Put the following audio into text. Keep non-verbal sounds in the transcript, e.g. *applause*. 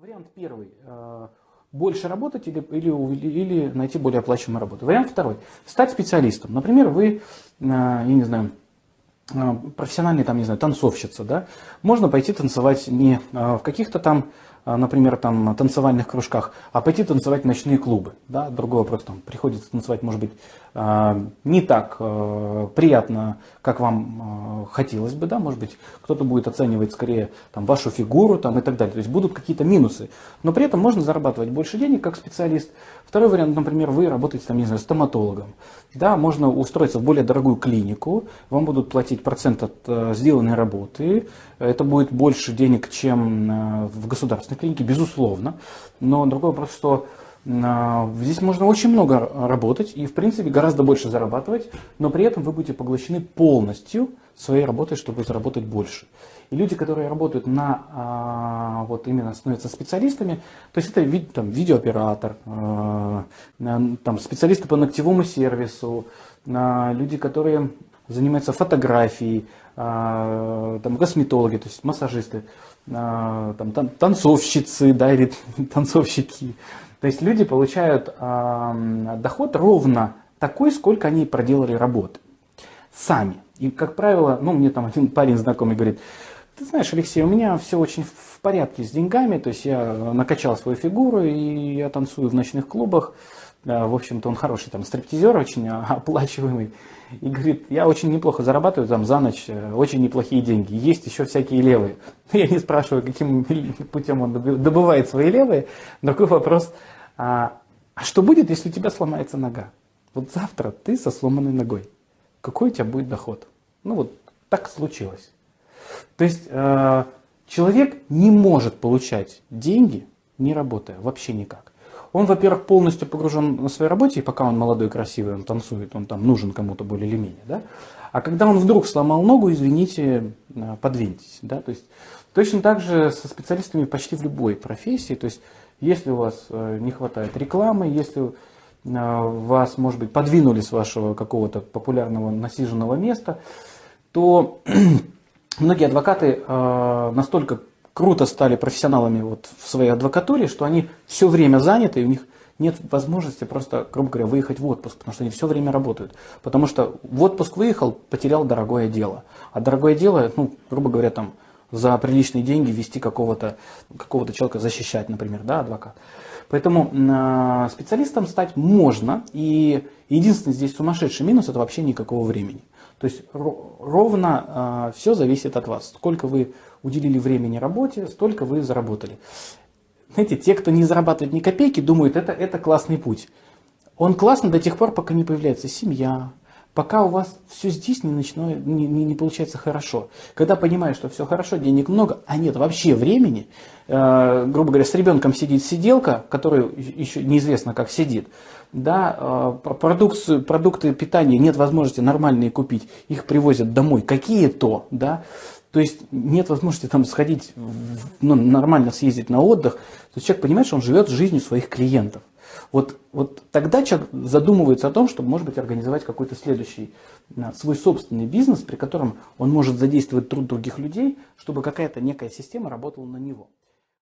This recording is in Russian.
Вариант первый. Э, больше работать или, или, или найти более оплачиваемую работу. Вариант второй. Стать специалистом. Например, вы, э, я не знаю, э, профессиональный, там, не знаю, танцовщица, да, можно пойти танцевать не в каких-то там например, там, танцевальных кружках, а пойти танцевать в ночные клубы. Да? Другой вопрос, там, приходится танцевать, может быть, а, не так а, приятно, как вам хотелось бы, да, может быть, кто-то будет оценивать скорее там, вашу фигуру там, и так далее. То есть будут какие-то минусы, но при этом можно зарабатывать больше денег как специалист. Второй вариант, например, вы работаете там, не знаю, стоматологом. Да, можно устроиться в более дорогую клинику, вам будут платить процент от э, сделанной работы, это будет больше денег, чем э, в государстве государственной клинике, безусловно. Но другой вопрос, что а, Здесь можно очень много работать и, в принципе, гораздо больше зарабатывать, но при этом вы будете поглощены полностью своей работой, чтобы заработать больше. И люди, которые работают на, а, вот именно становятся специалистами, то есть это там, видеооператор, а, там, специалисты по ногтевому сервису, люди, которые занимаются фотографией, там, косметологи, то есть массажисты, а, там, танцовщицы да, или *laughs* танцовщики. То есть люди получают э, доход ровно такой, сколько они проделали работы. Сами. И, как правило, ну, мне там один парень знакомый говорит, ты знаешь, Алексей, у меня все очень в порядке с деньгами, то есть я накачал свою фигуру, и я танцую в ночных клубах, в общем-то, он хороший там стриптизер, очень оплачиваемый. И говорит, я очень неплохо зарабатываю там за ночь, э, очень неплохие деньги. Есть еще всякие левые. *laughs* Я не спрашиваю, каким *laughs* путем он добывает свои левые. Другой вопрос, а, а что будет, если у тебя сломается нога? Вот завтра ты со сломанной ногой. Какой у тебя будет доход? Ну вот так случилось. То есть э, человек не может получать деньги, не работая, вообще никак. Он, во-первых, полностью погружен на своей работе, и пока он молодой, красивый, он танцует, он там нужен кому-то более или менее. Да? А когда он вдруг сломал ногу, извините, э, подвиньтесь. Да? То есть, точно так же со специалистами почти в любой профессии. То есть, если у вас э, не хватает рекламы, если вас, может быть, подвинули с вашего какого-то популярного насиженного места, то *clears throat* многие адвокаты настолько круто стали профессионалами вот в своей адвокатуре, что они все время заняты, и у них нет возможности просто, грубо говоря, выехать в отпуск, потому что они все время работают. Потому что в отпуск выехал, потерял дорогое дело. А дорогое дело, ну, грубо говоря, там, за приличные деньги вести какого-то какого человека, защищать, например, да, адвокат. Поэтому э, специалистом стать можно, и единственный здесь сумасшедший минус – это вообще никакого времени. То есть ровно э, все зависит от вас. Сколько вы уделили времени работе, столько вы заработали. Знаете, те, кто не зарабатывает ни копейки, думают, это, это классный путь. Он классный до тех пор, пока не появляется семья, пока у вас все здесь не, начинает, не, не, не получается хорошо. Когда понимаешь, что все хорошо, денег много, а нет вообще времени, э, грубо говоря, с ребенком сидит сиделка, которая еще неизвестно как сидит, да, э, продукцию, продукты питания нет возможности нормальные купить, их привозят домой какие-то, да, то есть нет возможности там сходить, ну, нормально съездить на отдых. То есть человек понимает, что он живет жизнью своих клиентов. Вот, вот тогда человек задумывается о том, чтобы, может быть, организовать какой-то следующий свой собственный бизнес, при котором он может задействовать труд других людей, чтобы какая-то некая система работала на него.